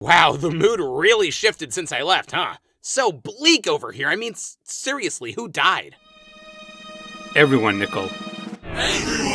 Wow, the mood really shifted since I left, huh? So bleak over here. I mean, seriously, who died? Everyone, Nicole.